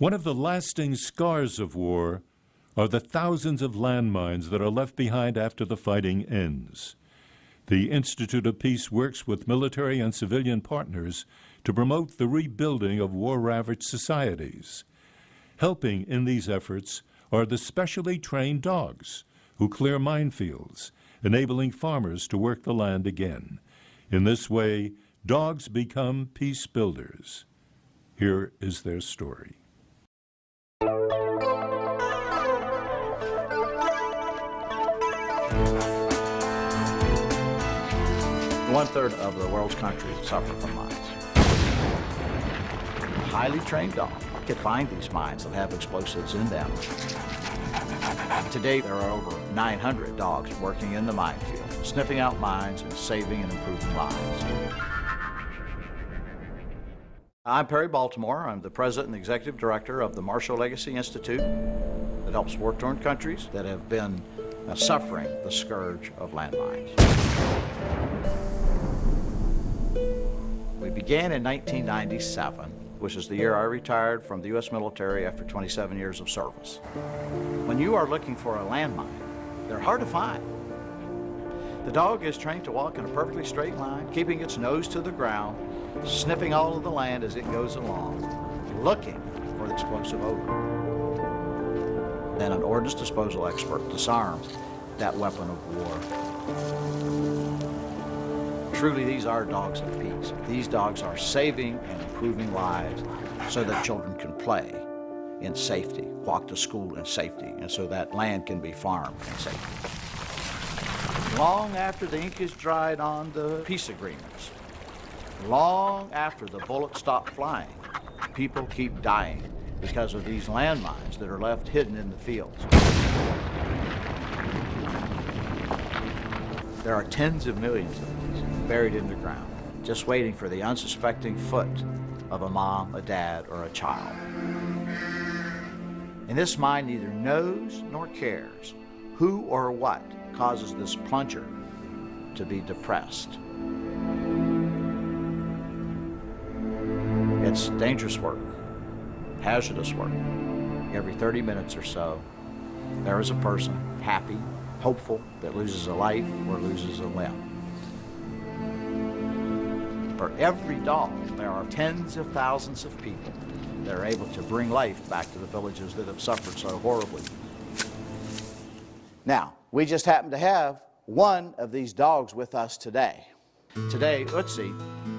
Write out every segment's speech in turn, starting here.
One of the lasting scars of war are the thousands of landmines that are left behind after the fighting ends. The Institute of Peace works with military and civilian partners to promote the rebuilding of war ravaged societies. Helping in these efforts are the specially trained dogs who clear minefields, enabling farmers to work the land again. In this way, dogs become peace builders. Here is their story. One third of the world's countries suffer from mines. Highly trained dogs can find these mines that have explosives in them. Today, there are over 900 dogs working in the minefield, sniffing out mines and saving and improving lives. I'm Perry Baltimore. I'm the president and executive director of the Marshall Legacy Institute that helps war-torn countries that have been uh, suffering the scourge of landmines. We began in 1997, which is the year I retired from the U.S. military after 27 years of service. When you are looking for a landmine, they're hard to find. The dog is trained to walk in a perfectly straight line, keeping its nose to the ground, sniffing all of the land as it goes along, looking for the explosive odor. Then an ordnance disposal expert disarms that weapon of war. Truly, these are dogs of peace. These dogs are saving and improving lives so that children can play in safety, walk to school in safety, and so that land can be farmed in safety. Long after the ink is dried on the peace agreements, long after the bullets stop flying, people keep dying because of these landmines that are left hidden in the fields. There are tens of millions of these buried in the ground, just waiting for the unsuspecting foot of a mom, a dad, or a child. And this mind neither knows nor cares who or what causes this plunger to be depressed. It's dangerous work, hazardous work. Every 30 minutes or so, there is a person happy, hopeful, that loses a life or loses a limb. For every dog, there are tens of thousands of people that are able to bring life back to the villages that have suffered so horribly. Now, we just happen to have one of these dogs with us today. Today, Utsi,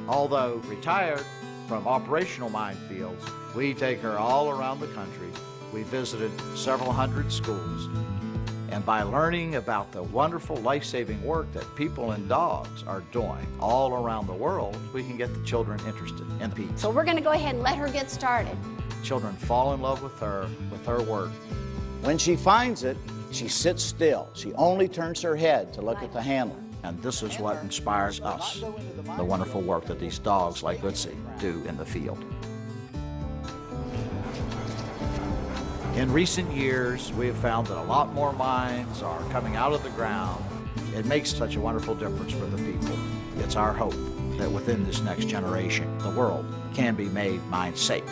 although retired from operational minefields, we take her all around the country. We visited several hundred schools and by learning about the wonderful life-saving work that people and dogs are doing all around the world, we can get the children interested in peace. So we're going to go ahead and let her get started. Children fall in love with her, with her work. When she finds it, she sits still. She only turns her head to look at the handler. And this is what inspires us, the wonderful work that these dogs like Utsi do in the field. In recent years, we have found that a lot more mines are coming out of the ground. It makes such a wonderful difference for the people. It's our hope that within this next generation, the world can be made mine safe.